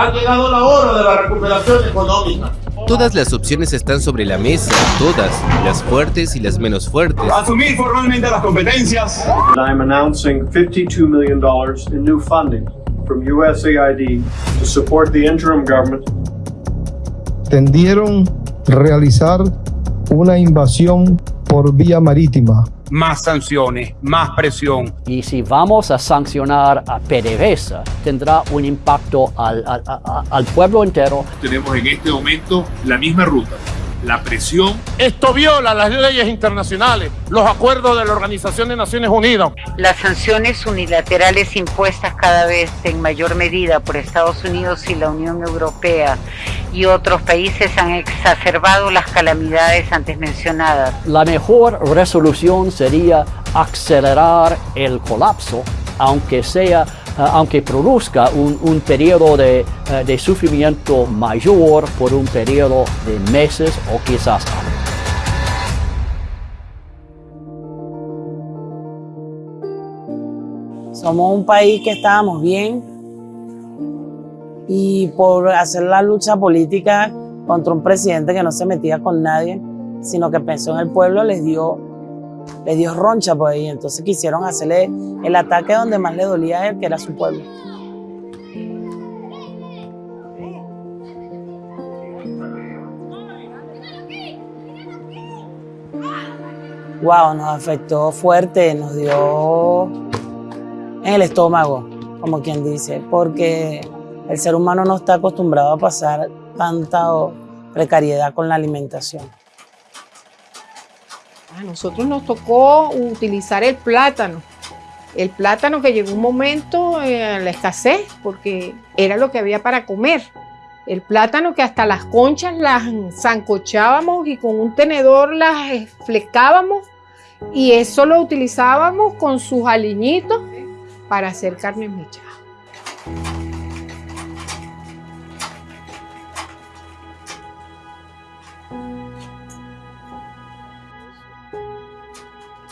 Ha llegado la hora de la recuperación económica. Todas las opciones están sobre la mesa, todas, las fuertes y las menos fuertes. Asumir formalmente las competencias. I'm announcing $52 million in new funding from USAID to support the interim government. Tendieron realizar una invasión por vía marítima. Más sanciones, más presión. Y si vamos a sancionar a PDVSA, tendrá un impacto al, al, al pueblo entero. Tenemos en este momento la misma ruta la presión. Esto viola las leyes internacionales, los acuerdos de la Organización de Naciones Unidas. Las sanciones unilaterales impuestas cada vez en mayor medida por Estados Unidos y la Unión Europea y otros países han exacerbado las calamidades antes mencionadas. La mejor resolución sería acelerar el colapso, aunque sea aunque produzca un, un periodo de, de, sufrimiento mayor por un periodo de meses o quizás años. Somos un país que estábamos bien y por hacer la lucha política contra un presidente que no se metía con nadie, sino que pensó en el pueblo, les dio le dio roncha por ahí, entonces quisieron hacerle el ataque donde más le dolía a él, que era su pueblo. Wow, nos afectó fuerte, nos dio en el estómago, como quien dice, porque el ser humano no está acostumbrado a pasar tanta precariedad con la alimentación. A nosotros nos tocó utilizar el plátano. El plátano que llegó un momento en la escasez, porque era lo que había para comer. El plátano que hasta las conchas las zancochábamos y con un tenedor las flecábamos y eso lo utilizábamos con sus aliñitos para hacer carne mechada.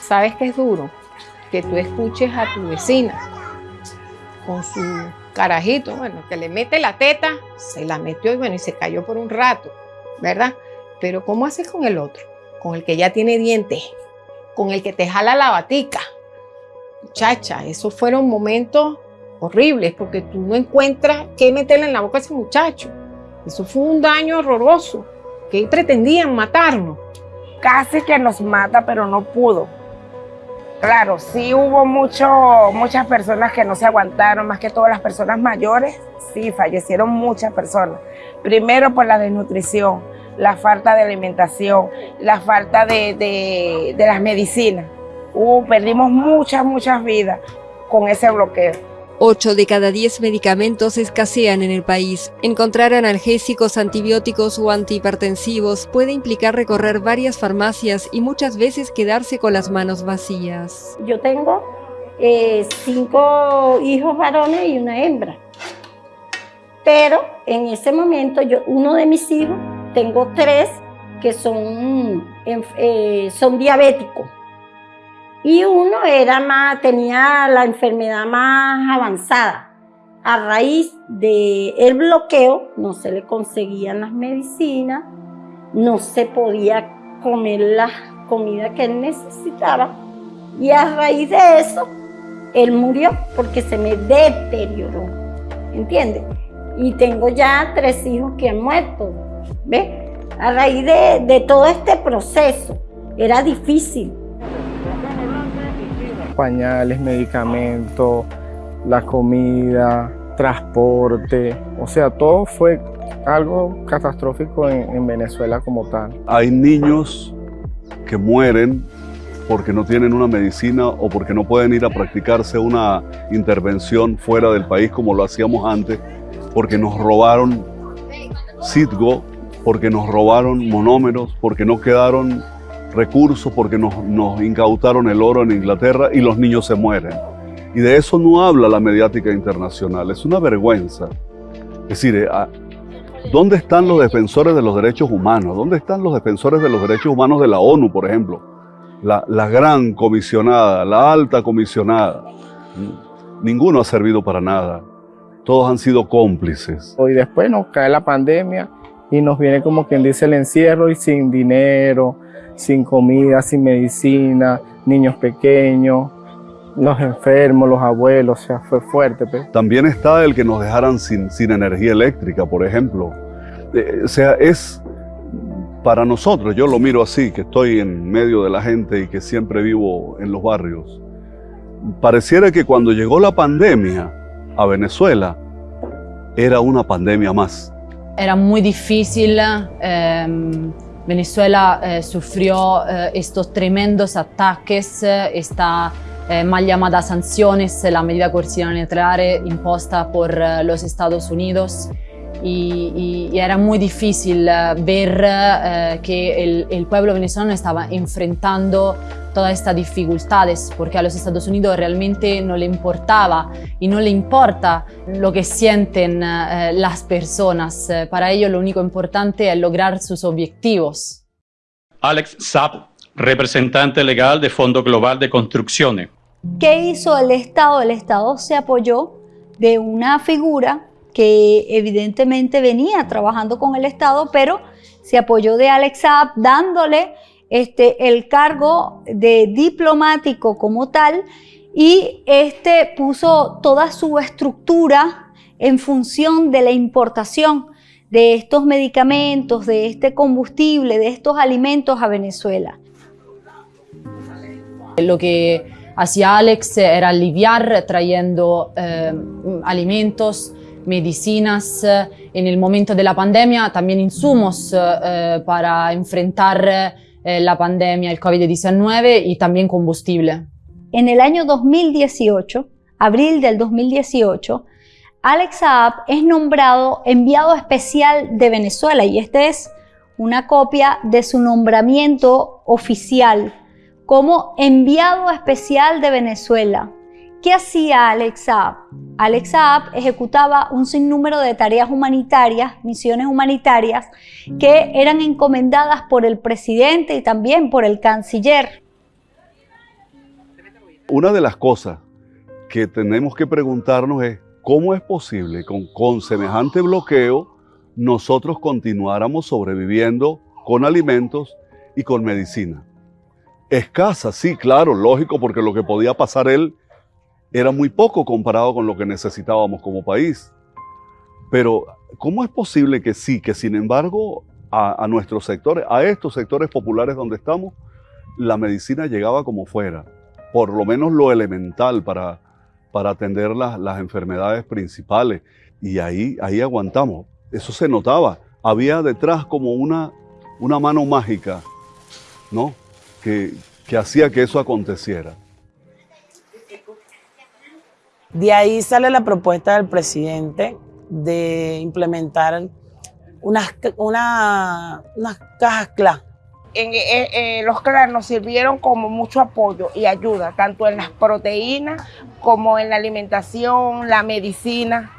¿Sabes qué es duro? Que tú escuches a tu vecina con su carajito, bueno, que le mete la teta, se la metió y bueno, y se cayó por un rato, ¿verdad? Pero ¿cómo haces con el otro? Con el que ya tiene dientes, con el que te jala la batica. Muchacha, esos fueron momentos horribles porque tú no encuentras qué meterle en la boca a ese muchacho. Eso fue un daño horroroso, que pretendían matarnos. Casi que nos mata, pero no pudo Claro, sí hubo mucho, muchas personas que no se aguantaron, más que todas las personas mayores, sí, fallecieron muchas personas. Primero por la desnutrición, la falta de alimentación, la falta de, de, de las medicinas. perdimos muchas, muchas vidas con ese bloqueo. 8 de cada 10 medicamentos escasean en el país. Encontrar analgésicos, antibióticos o antihipertensivos puede implicar recorrer varias farmacias y muchas veces quedarse con las manos vacías. Yo tengo eh, cinco hijos varones y una hembra. Pero en ese momento, yo, uno de mis hijos, tengo tres que son, eh, son diabéticos y uno era tenía la enfermedad más avanzada. A raíz del bloqueo no se le conseguían las medicinas, no se podía comer la comida que él necesitaba y a raíz de eso él murió porque se me deterioró, ¿entiendes? Y tengo ya tres hijos que han muerto, ¿ves? A raíz de, de todo este proceso era difícil pañales, medicamentos, la comida, transporte, o sea, todo fue algo catastrófico en, Venezuela como tal. Hay niños que mueren porque no tienen una medicina o porque no pueden ir a practicarse una intervención fuera del país como lo hacíamos antes, porque nos robaron Citgo, porque nos robaron monómeros, porque no quedaron recursos porque nos, incautaron el oro en Inglaterra y los niños se mueren. Y de eso no habla la mediática internacional, es una vergüenza. Es decir, eh, ah, ¿dónde están los defensores de los derechos humanos? ¿Dónde están los defensores de los derechos humanos de la ONU, por ejemplo? La, la gran comisionada, la alta comisionada. Ninguno ha servido para nada. todos han sido cómplices. Y después nos cae la pandemia y nos viene como quien dice el encierro y sin dinero, sin comida, sin medicina, niños pequeños, los enfermos, los abuelos, o sea, fue fuerte. Pues. También está el que nos dejaran sin, sin energía eléctrica, por ejemplo. Eh, o sea, es para nosotros, yo lo miro así, que estoy en medio de la gente y que siempre vivo en los barrios. Pareciera que cuando llegó la pandemia a Venezuela, era una pandemia más. Era muy difícil. Eh, Venezuela eh, sufrió eh, estos tremendos ataques, esta eh, mal llamada sanciones, la medida coerciva nuclear imposta por eh, los Estados Unidos. Y, y, era muy difícil eh, ver eh, que el, el, pueblo venezolano estaba enfrentando todas estas dificultades porque a los Estados Unidos realmente no le importaba y no le importa lo que sienten eh, las personas. Para ellos lo único importante es lograr sus objetivos. Alex Saab, representante legal de Fondo Global de Construcciones. ¿Qué hizo el Estado? El Estado se apoyó de una figura que evidentemente venía trabajando con el Estado, pero se apoyó de Alex Saab dándole este, el cargo de diplomático como tal y este puso toda su estructura en función de la importación de estos medicamentos, de este combustible, de estos alimentos a Venezuela. Lo que hacía Alex era aliviar trayendo eh, alimentos, medicinas en el momento de la pandemia, también insumos eh, para enfrentar eh, la pandemia, el COVID-19 y también combustible. En el año 2018, abril del 2018, Alex Saab es nombrado enviado especial de Venezuela y esta es una copia de su nombramiento oficial como enviado especial de Venezuela. ¿Qué hacía Alex Saab? Alex Saab ejecutaba un sinnúmero de tareas humanitarias, misiones humanitarias, que eran encomendadas por el presidente y también por el canciller. Una de las cosas que tenemos que preguntarnos es cómo es posible con, con semejante bloqueo nosotros continuáramos sobreviviendo con alimentos y con medicina. Escasa, sí, claro, lógico, porque lo que podía pasar él era muy poco comparado con lo que necesitábamos como país. Pero, ¿cómo es posible que sí, que sin embargo a, nuestros sectores, a estos sectores populares donde estamos, la medicina llegaba como fuera? Por lo menos lo elemental para, para atender las, las enfermedades principales. Y ahí, ahí aguantamos. Eso se notaba. Había detrás como una, una mano mágica, ¿no? Que, que hacía que eso aconteciera. De ahí sale la propuesta del presidente de implementar unas, una, unas cajas CLA. En, eh, eh, los CLA nos sirvieron como mucho apoyo y ayuda, tanto en las proteínas como en la alimentación, la medicina.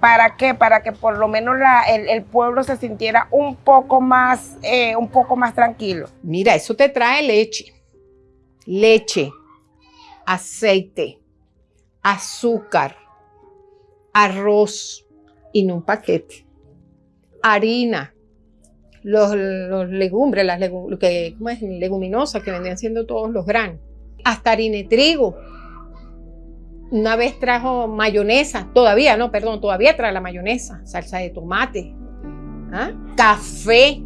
¿Para qué? Para que por lo menos la, el, el, pueblo se sintiera un poco más, eh, un poco más tranquilo. Mira, eso te trae leche, leche, aceite, azúcar, arroz en un paquete, harina, los, legumbres, las legum, que, ¿cómo es? leguminosas que vendían siendo todos los granos, hasta harina de trigo. Una vez trajo mayonesa, todavía no, perdón, todavía trae la mayonesa, salsa de tomate, ¿ah? café.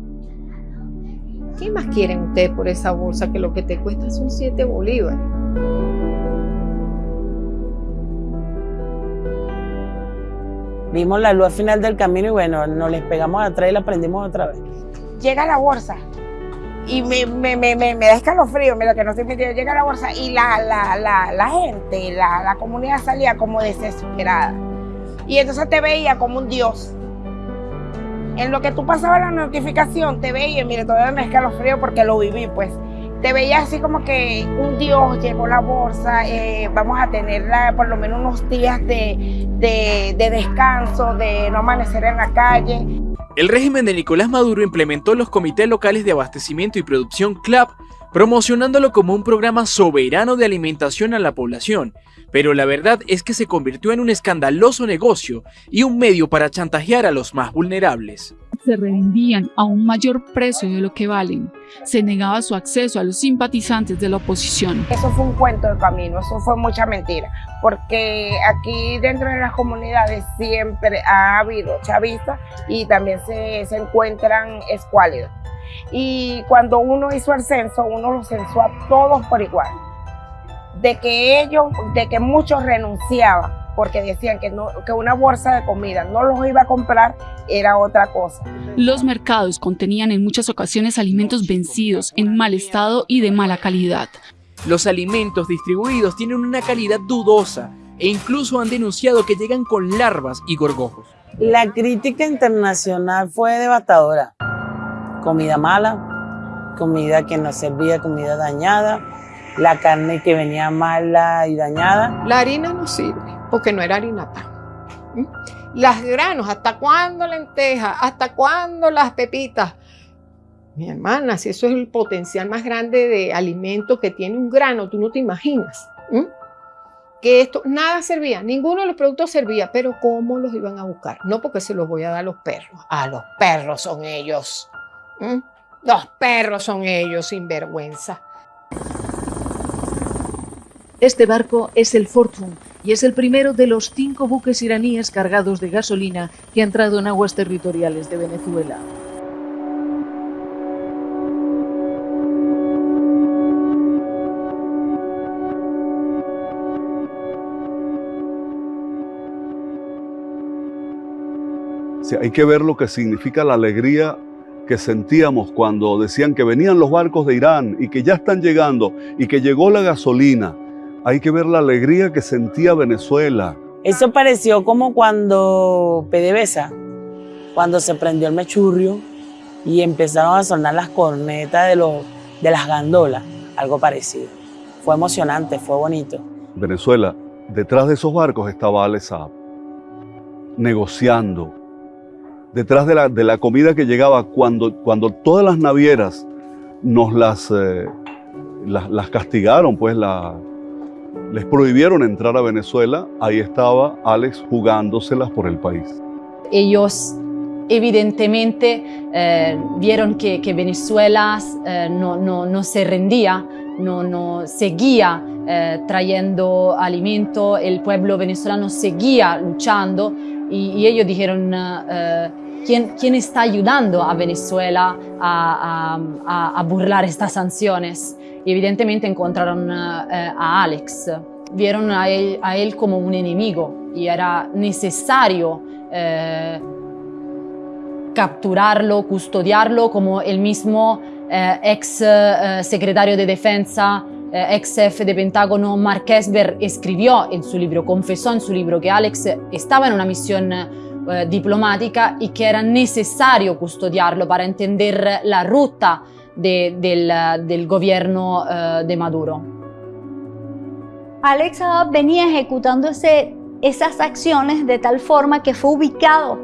¿Qué más quieren ustedes por esa bolsa que lo que te cuesta son 7 bolívares? Vimos la luz al final del camino y bueno, nos les pegamos atrás y la prendimos otra vez. Llega la bolsa y me, me, me, me, da escalofrío, mira que no estoy mintiendo, llega la bolsa y la, la, la, la gente, la, la comunidad salía como desesperada. Y entonces te veía como un dios. En lo que tú pasabas la notificación, te veía, mire, todavía me escalofrío porque lo viví, pues te veía así como que un Dios llegó la bolsa, eh, vamos a tenerla por lo menos unos días de, de, de, descanso, de no amanecer en la calle. El régimen de Nicolás Maduro implementó los comités locales de abastecimiento y producción CLAP promocionándolo como un programa soberano de alimentación a la población, pero la verdad es que se convirtió en un escandaloso negocio y un medio para chantajear a los más vulnerables. Se revendían a un mayor precio de lo que valen. Se negaba su acceso a los simpatizantes de la oposición. Eso fue un cuento de camino, eso fue mucha mentira, porque aquí dentro de las comunidades siempre ha habido chavistas y también se, se encuentran escuálidos. Y cuando uno hizo el censo, uno los censó a todos por igual. De que ellos, de que muchos renunciaban porque decían que, no, que una bolsa de comida no los iba a comprar, era otra cosa. Los mercados contenían en muchas ocasiones alimentos vencidos, en mal estado y de mala calidad. Los alimentos distribuidos tienen una calidad dudosa e incluso han denunciado que llegan con larvas y gorgojos. La crítica internacional fue devastadora. Comida mala, comida que no servía, comida dañada, la carne que venía mala y dañada. La harina no sirve porque no era harina pan. ¿Mm? Las granos, ¿hasta cuándo lentejas? ¿Hasta cuándo las pepitas? Mi hermana, si eso es el potencial más grande de alimento que tiene un grano, tú no te imaginas. Que esto, nada servía, ninguno de los productos servía, pero ¿cómo los iban a buscar? No porque se los voy a dar a los perros, a los perros son ellos. Los perros son ellos, sin vergüenza. Este barco es el Fortune y es el primero de los cinco buques iraníes cargados de gasolina que ha entrado en aguas territoriales de Venezuela. Sí, hay que ver lo que significa la alegría que sentíamos cuando decían que venían los barcos de Irán y que ya están llegando y que llegó la gasolina. Hay que ver la alegría que sentía Venezuela. Eso pareció como cuando PDVSA, cuando se prendió el mechurrio y empezaron a sonar las cornetas de, los, de las gandolas, algo parecido. Fue emocionante, fue bonito. Venezuela, detrás de esos barcos estaba Saab, negociando, detrás de la, de la comida que llegaba cuando, cuando todas las navieras nos las, eh, las, las, castigaron, pues la, les prohibieron entrar a Venezuela, ahí estaba Alex jugándoselas por el país. Ellos evidentemente eh, vieron que, Venezuela eh, no, no, no, se rendía, no, no seguía eh, trayendo alimento, el pueblo venezolano seguía luchando y, ellos dijeron, ¿quién, ¿quién, está ayudando a Venezuela a, a burlar estas sanciones? Evidentemente encontraron a Alex, vieron a él, a él, como un enemigo y era necesario eh, capturarlo, custodiarlo, como el mismo eh, ex eh, secretario de defensa, ex jefe de Pentágono, Mark Esper, escribió en su libro, confesó en su libro que Alex estaba en una misión diplomática y que era necesario custodiarlo para entender la ruta de, del, gobierno de Maduro. Alex venía ejecutando esas acciones de tal forma que fue ubicado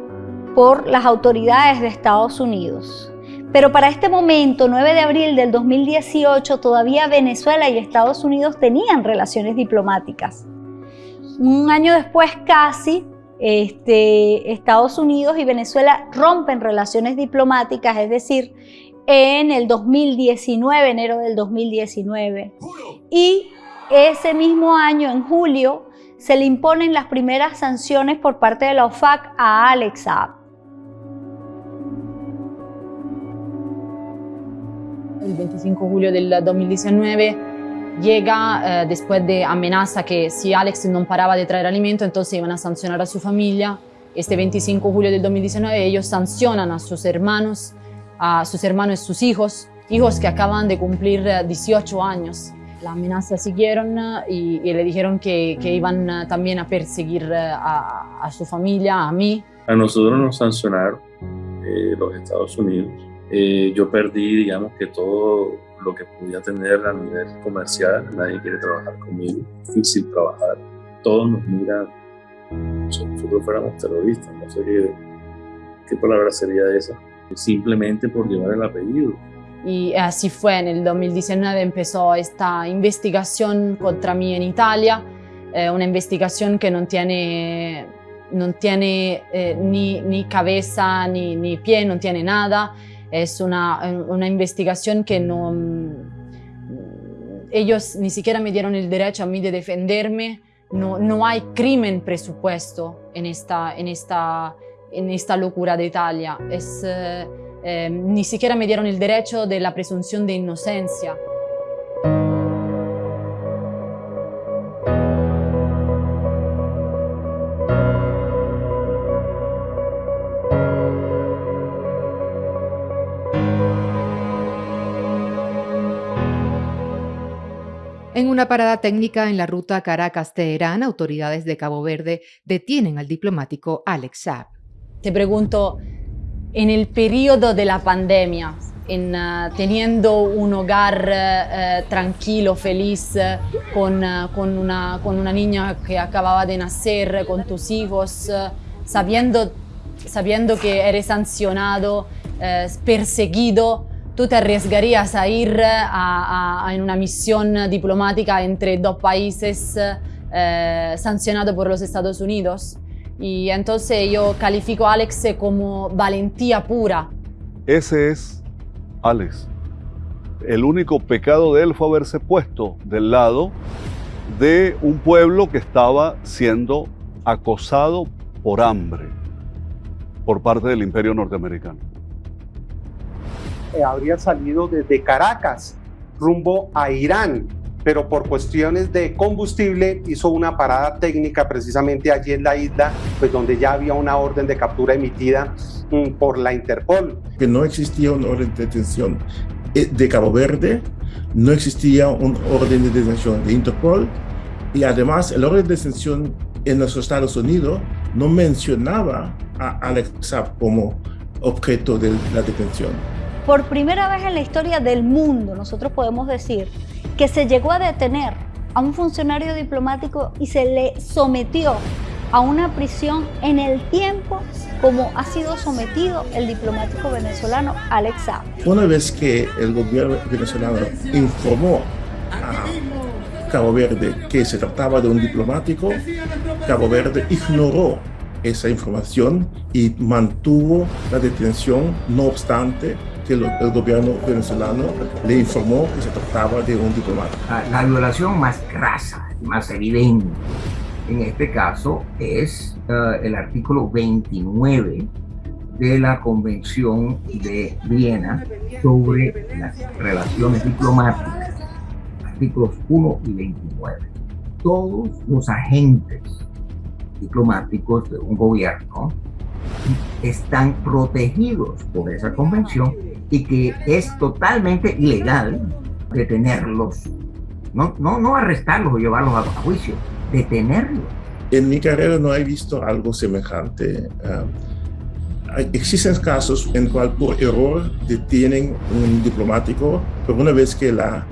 por las autoridades de Estados Unidos. Pero para este momento, 9 de abril del 2018, todavía Venezuela y Estados Unidos tenían relaciones diplomáticas. Un año después casi, este, Estados Unidos y Venezuela rompen relaciones diplomáticas, es decir, en el 2019, enero del 2019. Y ese mismo año, en julio, se le imponen las primeras sanciones por parte de la OFAC a Alex Saab. El 25 de julio del 2019 llega eh, después de amenaza que si Alex no paraba de traer alimento, entonces iban a sancionar a su familia. Este 25 de julio del 2019 ellos sancionan a sus hermanos, a sus hermanos sus hijos, hijos que acaban de cumplir 18 años. La amenaza siguieron y, y le dijeron que, iban también a perseguir a, su familia, a mí. A nosotros nos sancionaron eh, los Estados Unidos. Eh, yo perdí, digamos, que todo lo que podía tener a nivel comercial. Nadie quiere trabajar conmigo. Difícil trabajar. Todos nos miran si nosotros fuéramos terroristas. No sé qué, qué palabra sería esa. Simplemente por llevar el apellido. y así fue, en el 2019 empezó esta investigación contra mí en Italia, eh, una investigación que no tiene, no tiene eh, ni, ni, cabeza ni, ni, pie, no tiene nada, es una, una investigación que no... Ellos ni siquiera me dieron el derecho a mí de defenderme, no, no hay crimen presupuesto en esta, en esta, en esta locura de Italia. Es, eh, eh, ni siquiera me dieron el derecho de la presunción de inocencia. En una parada técnica en la ruta Caracas-Teherán, autoridades de Cabo Verde detienen al diplomático Alex Saab. Te pregunto, en el periodo de la pandemia, en, uh, teniendo un hogar uh, tranquilo, feliz, uh, con, con, una, con, una, niña que acababa de nacer, con tus hijos, sabiendo, sabiendo que eres sancionado, perseguido, ¿tú te arriesgarías a ir a, a, en una misión diplomática entre dos países sancionado por los Estados Unidos? Y entonces yo califico a Alex como valentía pura. Ese es Alex. El único pecado de él fue haberse puesto del lado de un pueblo que estaba siendo acosado por hambre por parte del imperio norteamericano. Habría salido desde Caracas rumbo a Irán pero por cuestiones de combustible hizo una parada técnica precisamente allí en la isla, pues donde ya había una orden de captura emitida mm, por la Interpol. Que no existía una orden de detención eh, de Cabo Verde, no existía un orden de detención de Interpol y además el orden de detención en los Estados Unidos no mencionaba a Alex Saab como objeto de la detención. Por primera vez en la historia del mundo, nosotros podemos decir que se llegó a detener a un funcionario diplomático y se le sometió a una prisión en el tiempo como ha sido sometido el diplomático venezolano Alex Saab. Una vez que el gobierno venezolano informó a Cabo Verde que se trataba de un diplomático, Cabo Verde ignoró esa información y mantuvo la detención, no obstante que el gobierno venezolano le informó que se trataba de un diplomático. La violación más grasa, más evidente en este caso es uh, el artículo 29 de la Convención de Viena sobre las relaciones diplomáticas, artículos 1 y 29. Todos los agentes diplomáticos de un gobierno están protegidos por esa convención y que es totalmente ilegal detenerlos, no, no, no arrestarlos o llevarlos a, juicio, detenerlos. En mi carrera no he visto algo semejante. Uh, existen casos en cual por error detienen un diplomático, pero una vez que la,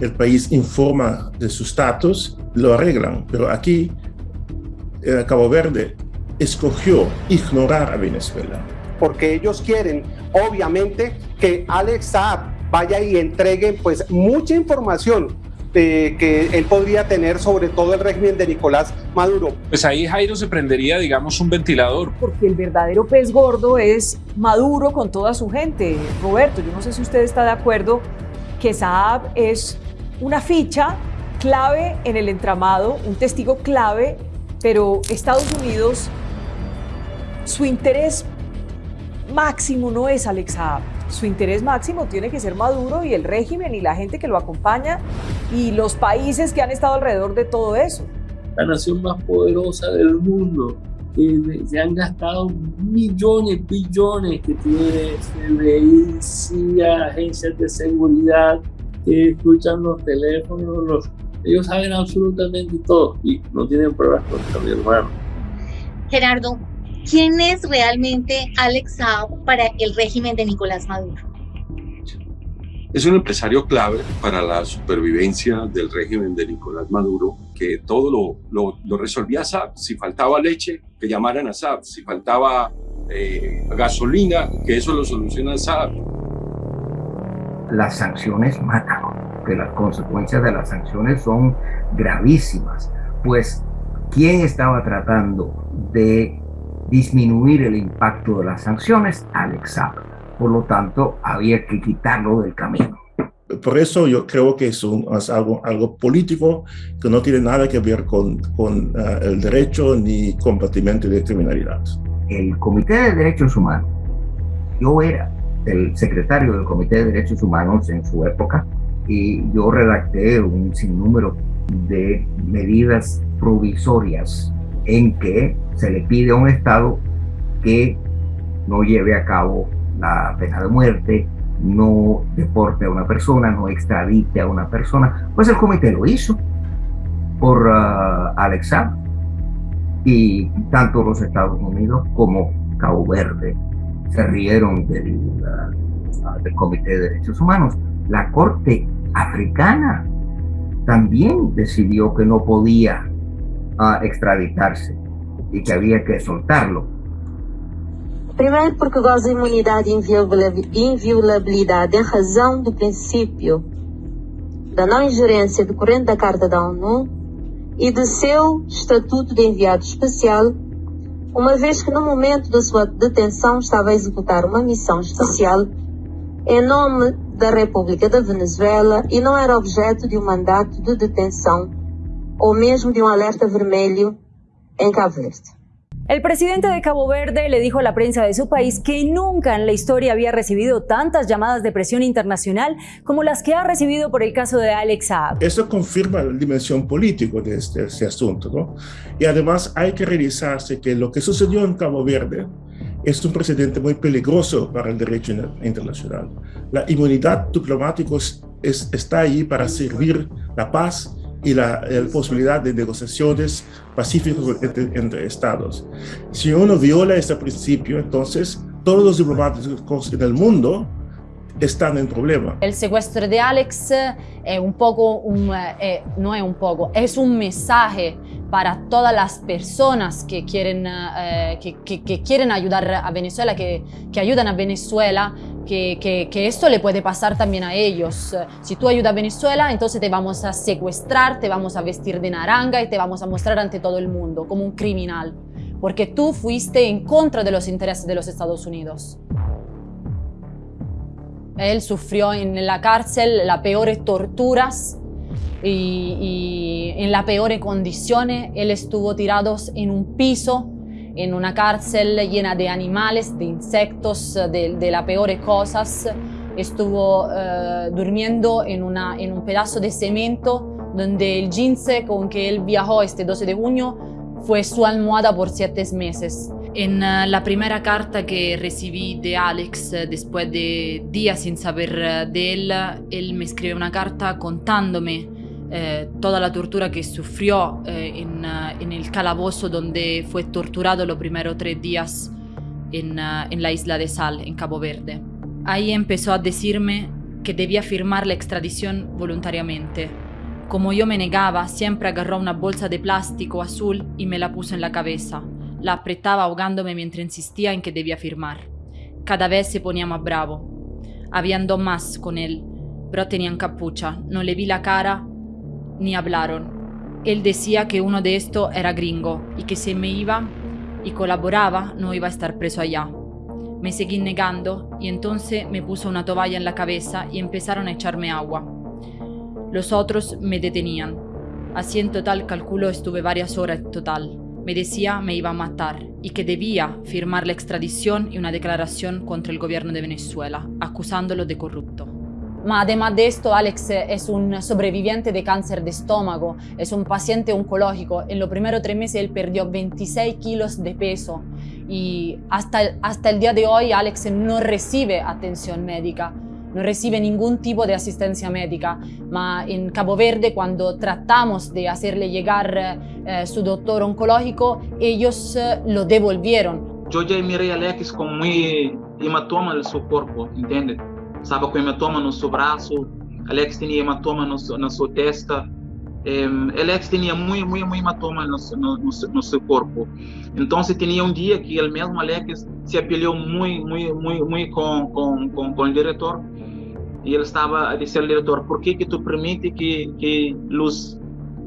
el país informa de su estatus, lo arreglan. Pero aquí, en Cabo Verde, escogió ignorar a Venezuela. Porque ellos quieren, obviamente, que Alex Saab vaya y entregue pues mucha información eh, que él podría tener sobre todo el régimen de Nicolás Maduro. Pues ahí Jairo se prendería, digamos, un ventilador. Porque el verdadero pez gordo es Maduro con toda su gente. Roberto, yo no sé si usted está de acuerdo que Saab es una ficha clave en el entramado, un testigo clave, pero Estados Unidos su interés máximo no es Alex Saab. Su interés máximo tiene que ser Maduro y el régimen y la gente que lo acompaña y los países que han estado alrededor de todo eso. La nación más poderosa del mundo, que se han gastado millones, billones, que tiene FBI, CIA, agencias de seguridad, que escuchan los teléfonos, los, ellos saben absolutamente todo y no tienen pruebas contra mi hermano. Gerardo, ¿Quién es realmente Alex Saab para el régimen de Nicolás Maduro? Es un empresario clave para la supervivencia del régimen de Nicolás Maduro, que todo lo, lo, lo resolvía Saab. Si faltaba leche, que llamaran a Saab. Si faltaba eh, gasolina, que eso lo soluciona Saab. las sanciones matan, que las consecuencias de las sanciones son gravísimas. Pues, ¿quién estaba tratando de disminuir el impacto de las sanciones? Alex Saab. Por lo tanto, había que quitarlo del camino. Por eso yo creo que es, un, es algo, algo político que no tiene nada que ver con, con uh, el derecho ni combatimiento de criminalidad. El Comité de Derechos Humanos, yo era el secretario del Comité de Derechos Humanos en su época y yo redacté un sinnúmero de medidas provisorias en que se le pide a un Estado que no lleve a cabo la pena de muerte, no deporte a una persona, no extradite a una persona. Pues el comité lo hizo por uh, y tanto los Estados Unidos como Cabo Verde se rieron uh, del Comité de Derechos Humanos. La Corte Africana también decidió que no podía uh, extraditarse y que había que soltarlo. Primeiro, porque goza de imunidade e inviolabilidade em razão do princípio da não ingerência decorrente da Carta da ONU e do seu estatuto de enviado especial, uma vez que no momento da sua detenção estava a executar uma missão especial em nome da República da Venezuela e não era objeto de um mandato de detenção ou mesmo de um alerta vermelho em Cabo Verde. El presidente de Cabo Verde le dijo a la prensa de su país que nunca en la historia había recibido tantas llamadas de presión internacional como las que ha recibido por el caso de Alex Saab. Eso confirma la dimensión política de este, este asunto, ¿no? Y además hay que revisarse que lo que sucedió en Cabo Verde es un precedente muy peligroso para el derecho internacional. La inmunidad diplomática es, está ahí para servir la paz y la, la, posibilidad de negociaciones pacíficas entre, entre, estados. Si uno viola ese principio, entonces todos los diplomáticos en el mundo están en problema. El secuestro de Alex es un poco, un, eh, no es un poco, es un mensaje para todas las personas que quieren, eh, que, que, que, quieren ayudar a Venezuela, que, que ayudan a Venezuela, que, que, esto le puede pasar también a ellos. Si tú ayudas a Venezuela, entonces te vamos a secuestrar, te vamos a vestir de naranja y te vamos a mostrar ante todo el mundo como un criminal, porque tú fuiste en contra de los intereses de los Estados Unidos. Él sufrió en la cárcel las peores torturas y, y, en las peores condiciones. Él estuvo tirado en un piso, en una cárcel llena de animales, de insectos, de, de las peores cosas. Estuvo uh, durmiendo en, una, en un pedazo de cemento donde el jeans con que él viajó este 12 de junio fue su almohada por siete meses. En uh, la primera carta que recibí de Alex uh, después de días sin saber uh, de él, él me escribe una carta contándome eh, toda la tortura que sufrió eh, en, en, el calabozo donde fue torturado los primeros tres días en, en la isla de Sal, en Cabo Verde. Ahí empezó a decirme que debía firmar la extradición voluntariamente. Como yo me negaba, siempre agarró una bolsa de plástico azul y me la puso en la cabeza. La apretaba ahogándome mientras insistía en que debía firmar. Cada vez se ponía más bravo. Habían dos más con él, pero tenían capucha. No le vi la cara ni hablaron. Él decía que uno de estos era gringo y que si me iba y colaboraba no iba a estar preso allá. Me seguí negando y entonces me puso una toalla en la cabeza y empezaron a echarme agua. Los otros me detenían. Así en total calculo estuve varias horas total. Me decía me iba a matar y que debía firmar la extradición y una declaración contra el gobierno de Venezuela, acusándolo de corrupto. Además de esto, Alex es un sobreviviente de cáncer de estómago, es un paciente oncológico. En los primeros tres meses él perdió 26 kilos de peso y hasta, el día de hoy Alex no recibe atención médica no recibe ningún tipo de asistencia médica, ma en Cabo Verde cuando tratamos de hacerle llegar eh, su doctor oncológico, ellos eh, lo devolvieron. Yo ya miré a Alex con muy hematoma en su cuerpo, ¿entiendes? Estaba con hematoma en su brazo, Alex tenía hematoma en su, en su testa, eh, Alex tenía muy, muy, muy hematoma en, en, su cuerpo. Entonces tenía un día que el mismo Alex se peleó muy, muy, muy, muy con, con, con, con el director y él estaba a decir al director, ¿por qué que tú permites que, que los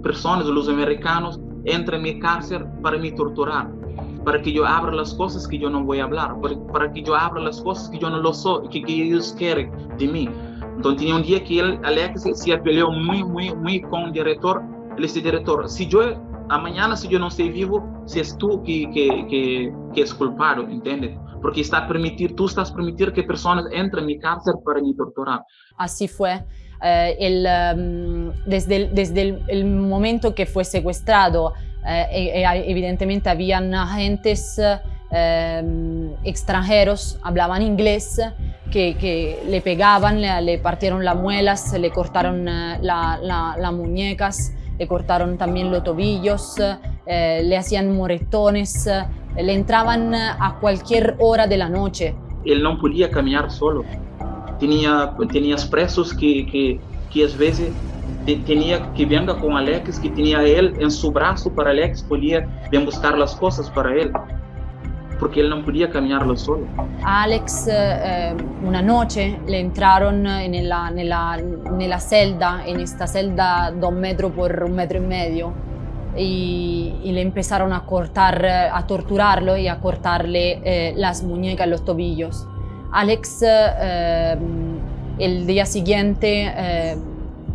personas, los americanos, entren en mi cárcel para me torturar? Para que yo abra las cosas que yo no voy a hablar, para, para que yo abra las cosas que yo no lo soy, que, que ellos quieren de mí. Entonces tenía un día que él, Alex, se peleó muy, muy, muy con el director. Él dice, director, si yo, mañana si yo no estoy vivo, si es tú que, que, que, que es culpable, ¿entiendes? Porque está permitir, tú estás permitir que personas entren en mi cárcel para me torturar. Así fue. Eh, el, um, desde, el, desde el, el, momento que fue secuestrado, eh, evidentemente habían agentes eh, extranjeros, hablaban inglés, que, que le pegaban, le, le, partieron las muelas, le cortaron las la, la muñecas, le cortaron también los tobillos, eh, le hacían moretones, eh, le entraban a cualquier hora de la noche. Él no podía caminar solo. Tenía, tenía presos que, que, que a veces tenía que venga con Alex, que tenía él en su brazo para Alex, podía buscar las cosas para él porque él no podía caminarlo solo. A Alex eh, una noche le entraron en la, nella, nella celda, en esta celda de un metro por un metro y medio, y, y le empezaron a cortar, a torturarlo y a cortarle eh, las muñecas los tobillos. Alex eh, el día siguiente eh,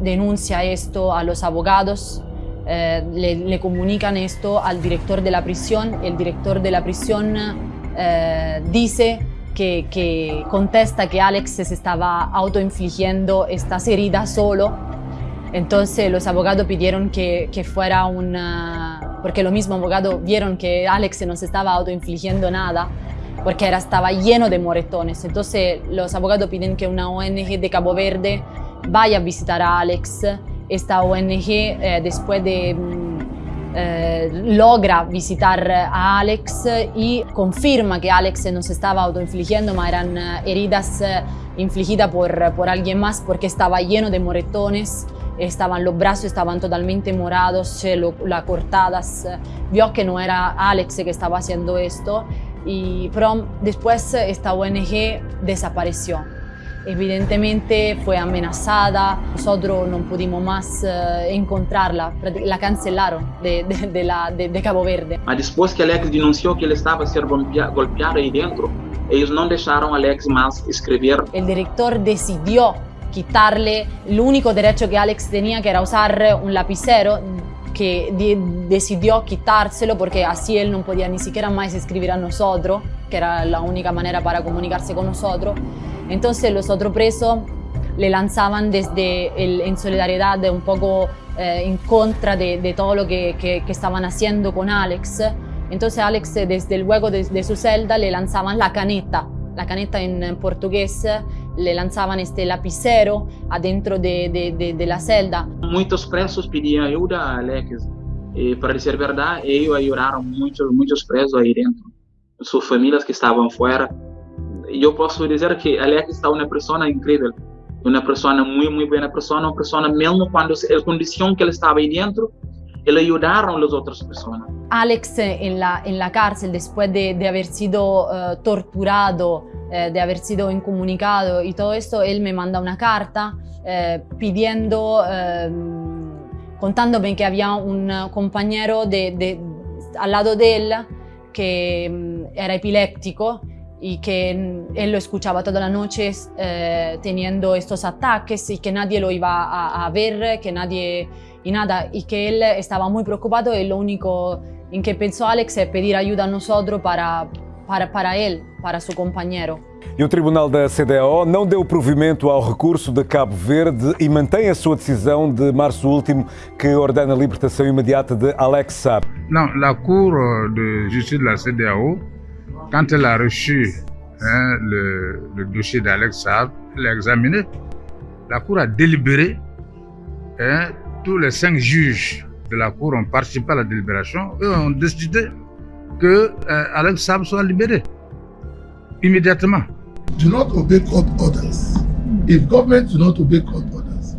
denuncia esto a los abogados eh, le, comunican esto al director de la prisión, el director de la prisión eh, dice que, contesta que Alex se estaba autoinfligiendo estas heridas solo, entonces los abogados pidieron que, fuera una... porque los mismos abogados vieron que Alex no se estaba autoinfligiendo nada, porque era, estaba lleno de moretones. Entonces los abogados piden que una ONG de Cabo Verde vaya a visitar a Alex esta ONG eh, después de mm, eh, logra visitar a Alex y confirma que Alex no se estaba autoinfligiendo, ma eran eh, heridas eh, infligidas por, por alguien más porque estaba lleno de moretones, estaban los brazos estaban totalmente morados, lo, las cortadas, vio que no era Alex que estaba haciendo esto, y, pero después esta ONG desapareció. Evidentemente fue amenazada, nosotros no pudimos más uh, encontrarla, la cancelaron de, de, de, la, de, Cabo Verde. Después que Alex denunció que él estaba siendo golpea, golpeado ahí dentro, ellos no dejaron a Alex más escribir. El director decidió quitarle el único derecho que Alex tenía, que era usar un lapicero, que de decidió quitárselo porque así él no podía ni siquiera más escribir a nosotros, que era la única manera para comunicarse con nosotros. Entonces los otros presos le lanzaban desde el, en solidaridad un poco eh, en contra de, de todo lo que, que, estaban haciendo con Alex. Entonces Alex desde el hueco de, de, su celda le lanzaban la caneta, la caneta en portugués, le lanzaban este lapicero adentro de, de la celda. Muchos presos pedían ayuda a Alex. Eh, para decir verdad, ellos ayudaron muchos, muchos presos ahí dentro. Sus familias que estaban fuera yo puedo decir que Alex está una persona increíble, una persona muy, muy buena persona, una persona mismo cuando la condición que él estaba ahí dentro, él ayudaron las otras personas. Alex en la, en la cárcel, después de, de haber sido uh, torturado, uh, de haber sido incomunicado y todo esto, él me manda una carta uh, pidiendo, contándome que había un compañero de, de, al lado de él que um, era epiléptico y que él lo escuchaba toda la noche eh, teniendo estos ataques y que nadie lo iba a, a, ver, que nadie y nada, y que él estaba muy preocupado y lo único en que pensó Alex es pedir ayuda a nosotros para, para, para él, para su compañero. E o Tribunal da CDAO não deu provimento ao recurso de Cabo Verde e mantém a sua decisão de março último que ordena a libertação imediata de Alex Saab. Não, a Cour de Justiça da CDAO Quand elle a reçu hein, le, dossier d'Alex Saab, elle a examiné. La Cour a délibéré. Hein, tous les cinq juges de la Cour ont participé à la délibération et ont décidé que euh, Alex Saab soit libéré immédiatement. Do not obey court orders. If government do not obey court orders,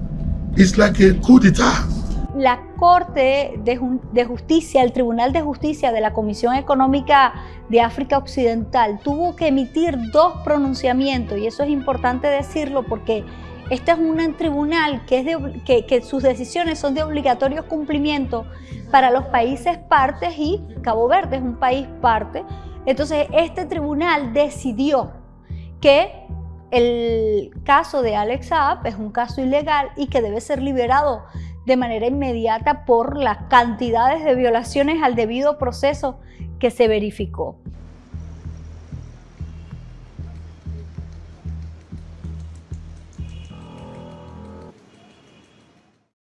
it's like a coup d'etat. La Corte de, Justicia, el Tribunal de Justicia de la Comisión Económica de África Occidental tuvo que emitir dos pronunciamientos y eso es importante decirlo porque este es un tribunal que, que sus decisiones son de obligatorio cumplimiento para los países partes y Cabo Verde es un país parte. Entonces, este tribunal decidió que el caso de Alex Saab es un caso ilegal y que debe ser liberado de manera inmediata por las cantidades de violaciones al debido proceso que se verificó.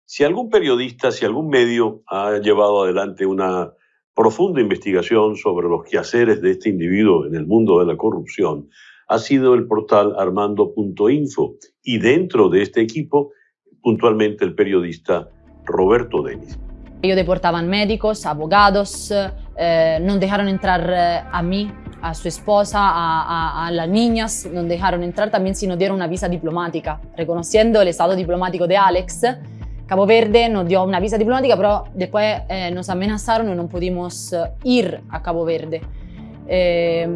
Si algún periodista, si algún medio ha llevado adelante una profunda investigación sobre los quehaceres de este individuo en el mundo de la corrupción, ha sido el portal armando.info y dentro de este equipo, puntualmente el periodista Roberto Denis. Ellos deportaban médicos, abogados, eh, no dejaron entrar eh, a mí, a su esposa, a, a, las niñas, no dejaron entrar también si nos dieron una visa diplomática, reconociendo el estado diplomático de Alex. Cabo Verde nos dio una visa diplomática, pero después eh, nos amenazaron y no pudimos eh, ir a Cabo Verde. Eh,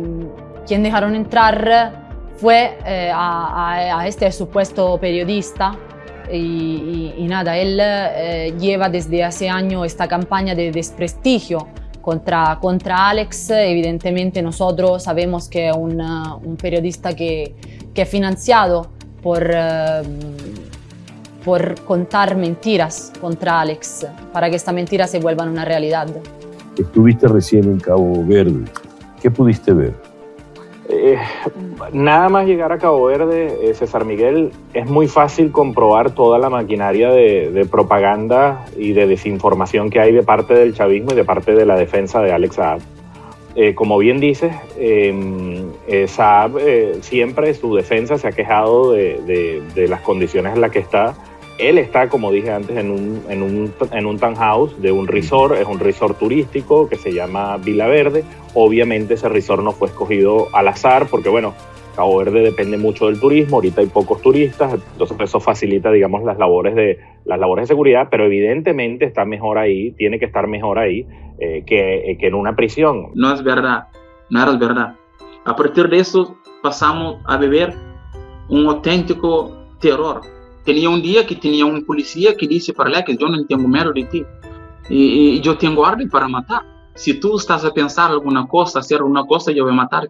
quien dejaron entrar fue a, a, este supuesto periodista y, nada, él eh, lleva desde hace años esta campaña de desprestigio contra, contra Alex. Evidentemente nosotros sabemos que es un, un periodista que, que, es financiado por, uh, por contar mentiras contra Alex, para que estas mentiras se vuelvan una realidad. Estuviste recién en Cabo Verde. ¿Qué pudiste ver? Eh, nada más llegar a Cabo Verde, eh, César Miguel, es muy fácil comprobar toda la maquinaria de, propaganda y de desinformación que hay de parte del chavismo y de parte de la defensa de Alex Saab. Eh, como bien dices, em, Saab siempre su defensa se ha quejado de, de las condiciones en las que está él está, como dije antes, en un, en un, en un townhouse de un resort, es un resort turístico que se llama Vila Verde. Obviamente ese resort no fue escogido al azar porque, bueno, Cabo Verde depende mucho del turismo, ahorita hay pocos turistas, entonces eso facilita, digamos, las labores de, las labores de seguridad, pero evidentemente está mejor ahí, tiene que estar mejor ahí eh, que, eh, que en una prisión. No es verdad, no es verdad. A partir de eso pasamos a beber un auténtico terror Tenía un día que tenía un policía que dice para que yo no tengo miedo de ti y, yo tengo orden para matar. Si tú estás a pensar alguna cosa, hacer alguna cosa, yo voy a matar.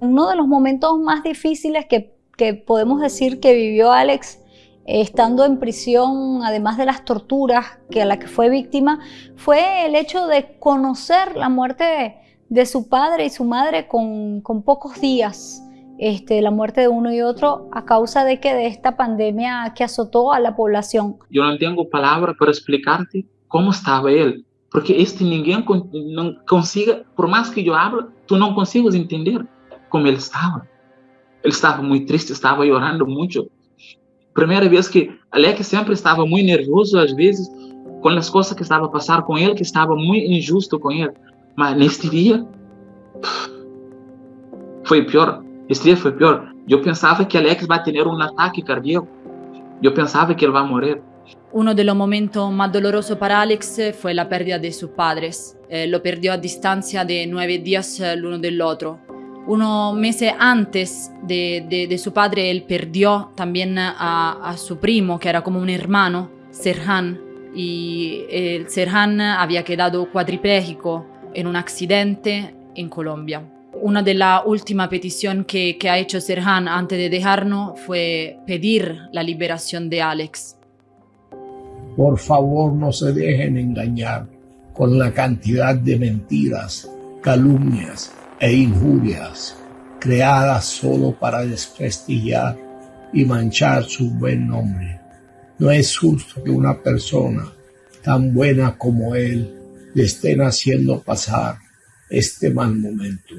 Uno de los momentos más difíciles que, podemos decir que vivió Alex estando en prisión, además de las torturas que a la que fue víctima, fue el hecho de conocer la muerte de, su padre y su madre con, con pocos días. Este, la muerte de uno y otro a causa de que de esta pandemia que azotó a la población. Yo no tengo palabra para explicarte cómo estaba él, porque este ninguém no consiga, por más que yo hable, tú no consigues entender cómo él estaba. Él estaba muy triste, estaba llorando mucho. Primera vez que Alex siempre estaba muy nervioso, a veces, con las cosas que estaba a pasar con él, que estaba muy injusto con él. Mas neste dia foi pior. Esse dia foi pior. Eu pensava que Alex vai ter um ataque cardíaco. Eu pensava que ele vai morrer. Uno de los momentos más dolorosos para Alex fue la pérdida de sus padres. Eh, lo perdió a distancia de nueve días el uno del otro. Unos meses antes de, de, de, su padre, él perdió también a, a, su primo, que era como un hermano, Serhan. Y el Serhan había quedado cuadripléjico en un accidente en Colombia. Una de las últimas peticiones que, que, ha hecho Serhan antes de dejarnos fue pedir la liberación de Alex. Por favor, no se dejen engañar con la cantidad de mentiras, calumnias e injurias creadas solo para desprestigiar y manchar su buen nombre. No es justo que una persona tan buena como él lhe estén haciendo passar este mal momento.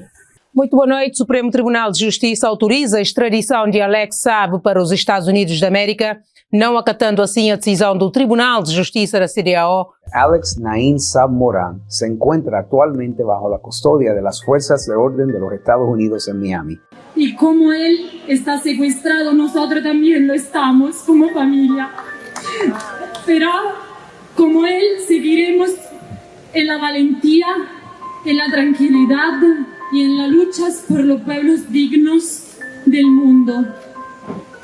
Muito boa noite. O Supremo Tribunal de Justiça autoriza a extradição de Alex Saab para os Estados Unidos da América, não acatando assim a decisão do Tribunal de Justiça da CDAO. Alex Naim Saab Moran se encuentra actualmente bajo la custodia de las fuerzas de orden de los Estados Unidos en Miami. Y como él está secuestrado, nosotros también lo estamos como familia. Pero como él seguiremos en la valentía en la tranquilidad y en las luchas por los pueblos dignos del mundo,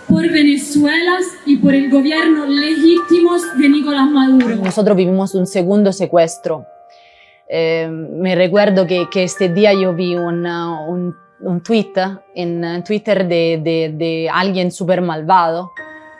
por Venezuela y por el gobierno legítimo de Nicolás Maduro. Nosotros vivimos un segundo secuestro. Eh, me recuerdo que, que, este día yo vi un, un, tweet en Twitter de, de, de alguien súper malvado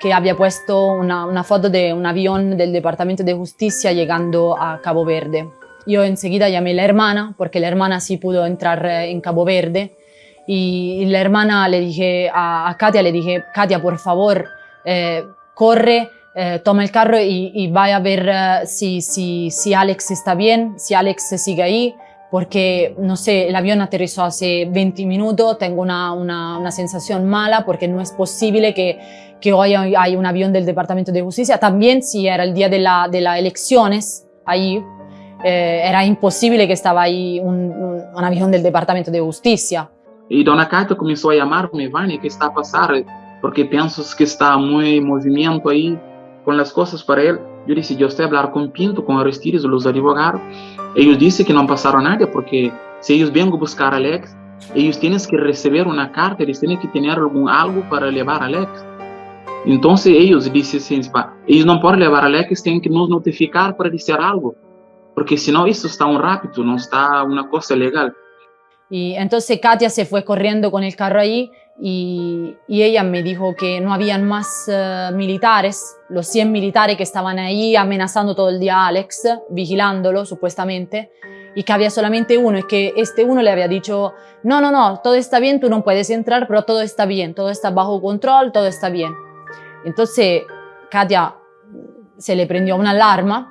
que había puesto una, una, foto de un avión del Departamento de Justicia llegando a Cabo Verde. Yo enseguida llamé a la hermana, porque la hermana sí pudo entrar en Cabo Verde, y la hermana le dije a, a Katia, le dije, Katia, por favor, eh, corre, eh, toma el carro y, y vaya a ver uh, si, si, si Alex está bien, si Alex sigue ahí, porque, no sé, el avión aterrizó hace 20 minutos, tengo una, una, una sensación mala porque no es posible que, que hoy hay un avión del Departamento de Justicia. También si era el día de las de la elecciones, ahí eh, era imposible que estaba ahí un, un, avión del Departamento de Justicia. Y Dona Katia comenzó a llamarme, Vani, ¿qué está pasando? Porque pienso que está muy en movimiento ahí con las cosas para él. Yo dije, yo estoy a hablar con Pinto, con Aristides, los advogados. Ellos dicen que no pasaron nada porque si ellos vienen a buscar a Alex, ellos tienen que recibir una carta, ellos tienen que tener algún, algo para llevar a Alex. Entonces ellos dicen ellos no pueden llevar Alex, tienen que nos notificar para decir algo. Porque si no, eso está un rápido, no está una cosa legal. Y entonces Katia se fue corriendo con el carro ahí y, y ella me dijo que no habían más uh, militares, los 100 militares que estaban ahí amenazando todo el día a Alex, vigilándolo supuestamente, y que había solamente uno y que este uno le había dicho, no, no, no, todo está bien, tú no puedes entrar, pero todo está bien, todo está bajo control, todo está bien. Entonces Katia se le prendió una alarma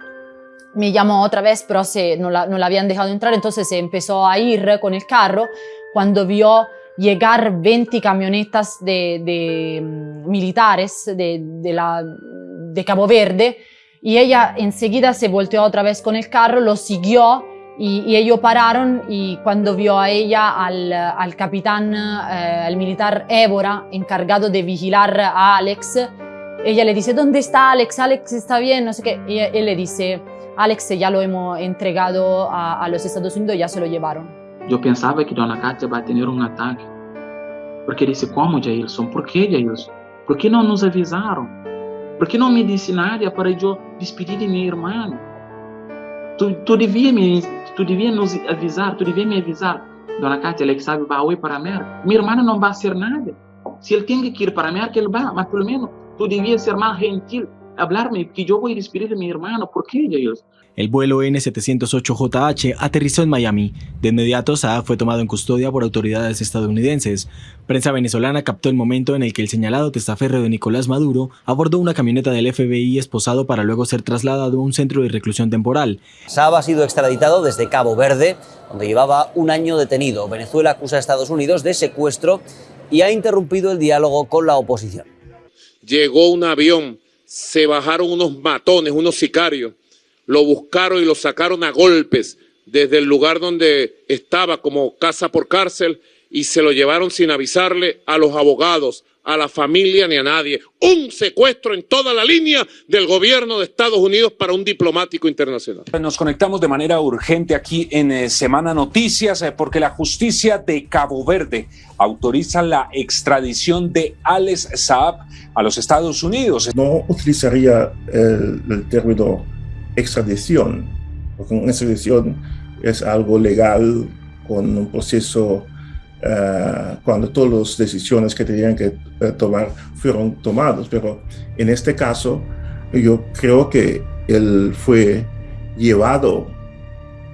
me llamó otra vez, pero se, no, la, no la habían dejado entrar, entonces se empezó a ir con el carro. Cuando vio llegar 20 camionetas de, mm, militares de Cabo Verde y ella enseguida se volteó otra vez con el carro, lo siguió y, y ellos pararon y cuando vio a ella, al, al capitán, eh, al militar Évora, encargado de vigilar a Alex, ella le dice, ¿dónde está Alex? Alex está bien, no sé qué. Y él le dice, Alex ya lo hemos entregado a, a, los Estados Unidos, ya se lo llevaron. Yo pensaba que Dona Katia va a tener un ataque. Porque dice, ¿cómo, Jailson? ¿Por qué, Jailson? ¿Por qué no nos avisaron? ¿Por qué no me dice nada para yo despedir de mi hermano? Tú, tú debías me, tú debías nos avisar, tú debías me avisar. Dona Katia, Alex sabe, va hoy para América. Mi hermano no va a hacer nada. Si él tiene que ir para América, él va, mas pelo menos tú debías ser más gentil hablarme que yo voy a despedir a mi hermano. ¿Por qué ellos? El vuelo N-708JH aterrizó en Miami. De inmediato, Saab fue tomado en custodia por autoridades estadounidenses. Prensa venezolana captó el momento en el que el señalado testaferro de Nicolás Maduro abordó una camioneta del FBI esposado para luego ser trasladado a un centro de reclusión temporal. Saab ha sido extraditado desde Cabo Verde, donde llevaba un año detenido. Venezuela acusa a Estados Unidos de secuestro y ha interrumpido el diálogo con la oposición. Llegó un avión se bajaron unos matones, unos sicarios, lo buscaron y lo sacaron a golpes desde el lugar donde estaba como casa por cárcel y se lo llevaron sin avisarle a los abogados, a la familia ni a nadie. Un secuestro en toda la línea del gobierno de Estados Unidos para un diplomático internacional. Nos conectamos de manera urgente aquí en eh, Semana Noticias eh, porque la justicia de Cabo Verde autoriza la extradición de Alex Saab a los Estados Unidos. No utilizaría el, el término extradición, porque una extradición es algo legal con un proceso uh, cuando todas las decisiones que tenían que uh, tomar fueron tomadas, pero en este caso yo creo que él fue llevado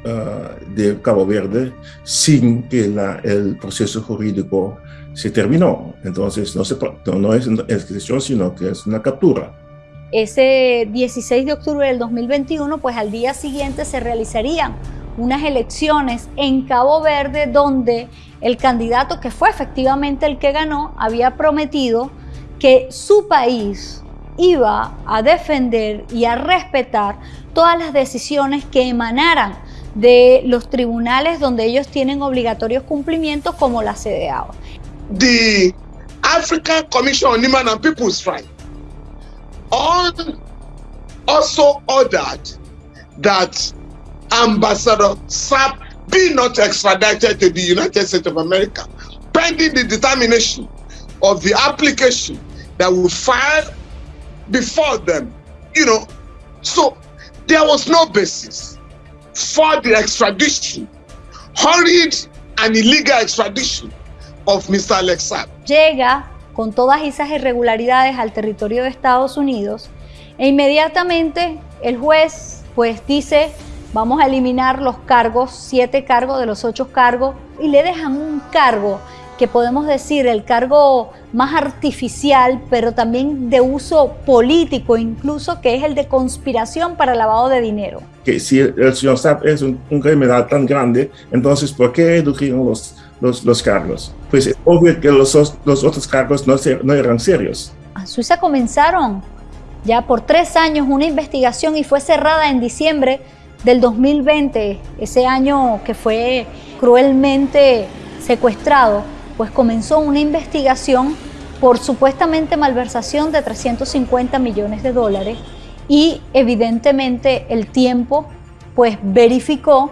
uh, de Cabo Verde sin que la, el proceso jurídico se terminó. Entonces no, se, no, no es una extradición, sino que es una captura. Ese 16 de octubre del 2021, pues al día siguiente se realizarían unas elecciones en Cabo Verde donde el candidato que fue efectivamente el que ganó había prometido que su país iba a defender y a respetar todas las decisiones que emanaran de los tribunales donde ellos tienen obligatorios cumplimientos como la CDAO. The African Commission on Human and People's Rights also ordered that Ambassador Saab be not extradited to the United States of America, pending the determination of the application that will file before them. You know, so there was no basis for the extradition, hurried and illegal extradition of Mr. Alex Saab. Con todas esas irregularidades al territorio de Estados Unidos e inmediatamente el juez pues dice vamos a eliminar los cargos, siete cargos de los ocho cargos y le dejan un cargo que podemos decir el cargo más artificial, pero también de uso político incluso, que es el de conspiración para lavado de dinero. Que si el señor Saab es un, criminal tan grande, entonces ¿por qué los, los cargos? Pues es obvio que los, los otros cargos no, no eran serios. En Suiza comenzaron ya por tres años una investigación y fue cerrada en diciembre del 2020, ese año que fue cruelmente secuestrado, pues comenzó una investigación por supuestamente malversación de 350 millones de dólares y evidentemente el tiempo pues verificó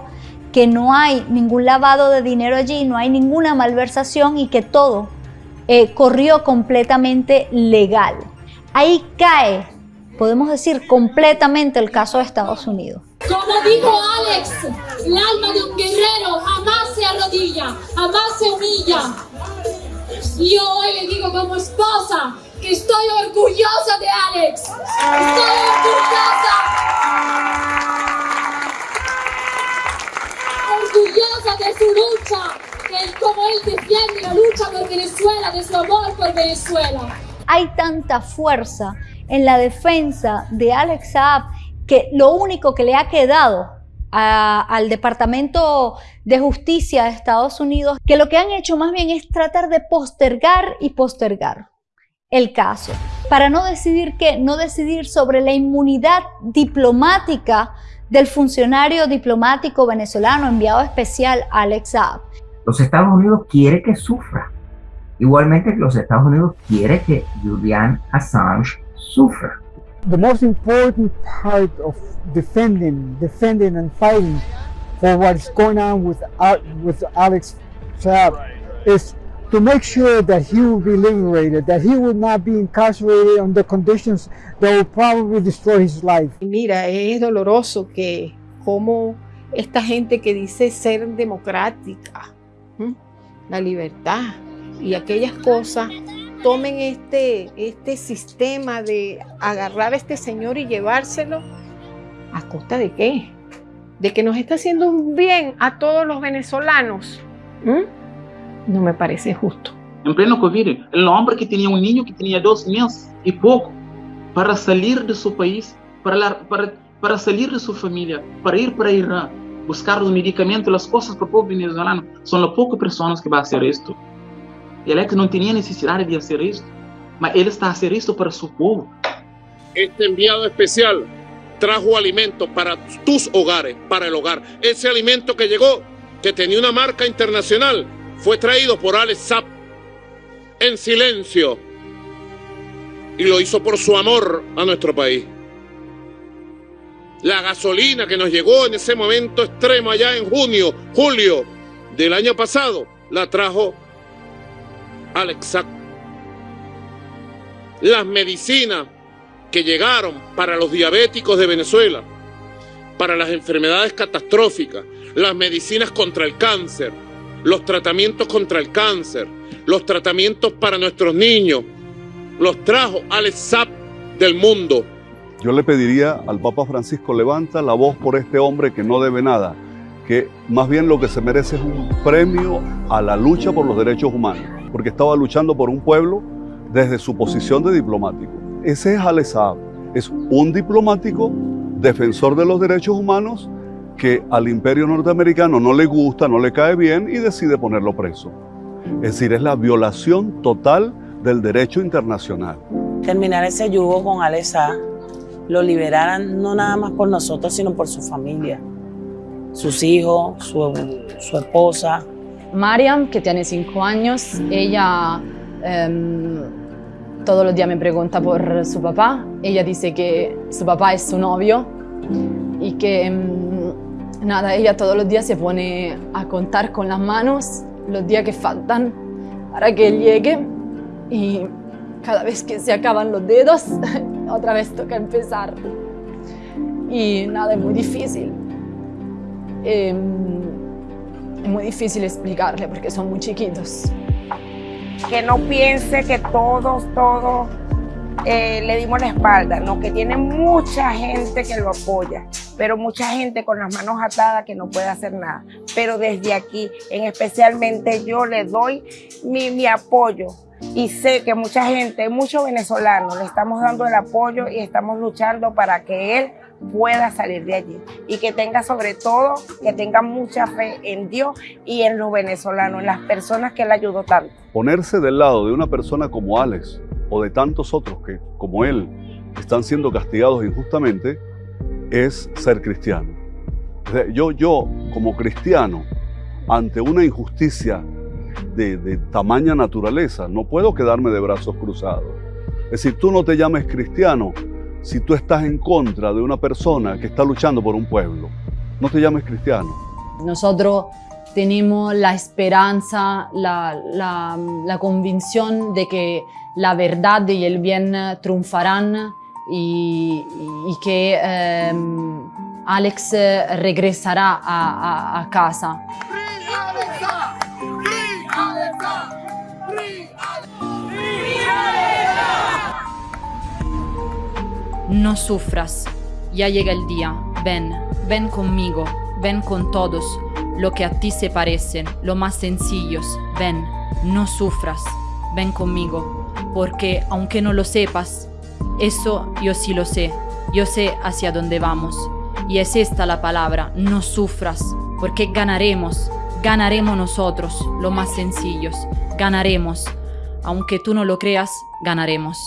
que no hay ningún lavado de dinero allí, no hay ninguna malversación y que todo eh, corrió completamente legal. Ahí cae, podemos decir, completamente el caso de Estados Unidos. Como dijo Alex, el alma de un guerrero jamás se arrodilla, jamás se humilla. Y hoy le digo como esposa que estoy orgullosa de Alex. Estoy orgullosa. De su lucha, de cómo él defiende la lucha por Venezuela, de su amor por Venezuela. Hay tanta fuerza en la defensa de Alex Saab que lo único que le ha quedado al Departamento de Justicia de Estados Unidos, que lo que han hecho más bien es tratar de postergar y postergar el caso, para no decidir qué, no decidir sobre la inmunidad diplomática del funcionario diplomático venezolano enviado especial Alex Saab. Los Estados Unidos quiere que sufra. Igualmente los Estados Unidos quiere que Julian Assange sufra. the most important part of defending, defending and fighting for what's going on with uh, with Alex Saab is to make sure that he will be liberated, that he will not be incarcerated under conditions that will probably destroy his life. Mira, es doloroso que como esta gente que dice ser democrática, la libertad y aquellas cosas tomen este, este sistema de agarrar a este señor y llevárselo, ¿a costa de qué? De que nos está haciendo un bien a todos los venezolanos. ¿Mm? No me parece justo. En pleno COVID, el hombre que tenía un niño que tenía dos meses y poco para salir de su país, para, la, para, para salir de su familia, para ir para Irán, buscar los medicamentos, las cosas para el pueblo venezolano. Son las pocas personas que van a hacer esto. Y Alex no tenía necesidad de hacer esto, pero él está haciendo esto para su pueblo. Este enviado especial trajo alimento para tus hogares, para el hogar. Ese alimento que llegó, que tenía una marca internacional, fue traído por Alex Zapp en silencio y lo hizo por su amor a nuestro país. La gasolina que nos llegó en ese momento extremo allá en junio, julio del año pasado, la trajo Alex Zapp. Las medicinas que llegaron para los diabéticos de Venezuela, para las enfermedades catastróficas, las medicinas contra el cáncer, los tratamientos contra el cáncer, los tratamientos para nuestros niños, los trajo Alex Zapp del mundo. Yo le pediría al Papa Francisco, levanta la voz por este hombre que no debe nada, que más bien lo que se merece es un premio a la lucha por los derechos humanos, porque estaba luchando por un pueblo desde su posición de diplomático. Ese es Alex Saab, es un diplomático defensor de los derechos humanos que al imperio norteamericano no le gusta, no le cae bien y decide ponerlo preso. Es decir, es la violación total del derecho internacional. Terminar ese yugo con Alex Saab, lo liberaran no nada más por nosotros, sino por su familia, sus hijos, su, su esposa. Mariam, que tiene cinco años, ella em, todos los días me pregunta por su papá. Ella dice que su papá es su novio que em, nada, ella todos los días se pone a contar con las manos los días que faltan para que llegue y cada vez que se acaban los dedos, otra vez toca empezar. Y nada, es muy difícil. Eh, es muy difícil explicarle porque son muy chiquitos. Que no piense que todos, todos eh, le dimos la espalda, no, que tiene mucha gente que lo apoya, pero mucha gente con las manos atadas que no puede hacer nada. Pero desde aquí, en especialmente yo le doy mi, apoyo y sé que mucha gente, muchos venezolanos, le estamos dando el apoyo y estamos luchando para que él pueda salir de allí y que tenga sobre todo, que tenga mucha fe en Dios y en los venezolanos, en las personas que le ayudó tanto. Ponerse del lado de una persona como Alex o de tantos otros que, como él, están siendo castigados injustamente, es ser cristiano. Yo, yo como cristiano, ante una injusticia de, de tamaña naturaleza, no puedo quedarme de brazos cruzados. Es decir, tú no te llames cristiano si tú estás en contra de una persona que está luchando por un pueblo. No te llames cristiano. Nosotros tenemos la esperanza, la, la, la convicción de que la verdad y el bien triunfarán y, que eh, Alex regresará a, a, a casa. No sufras, ya llega el día, ven, ven conmigo, ven con todos, lo que a ti se parecen, lo más sencillos, ven, no sufras, ven conmigo, porque aunque no lo sepas, eso yo sí lo sé, yo sé hacia dónde vamos, y es esta la palabra, no sufras, porque ganaremos, ganaremos nosotros, lo más sencillos, ganaremos, aunque tú no lo creas, ganaremos.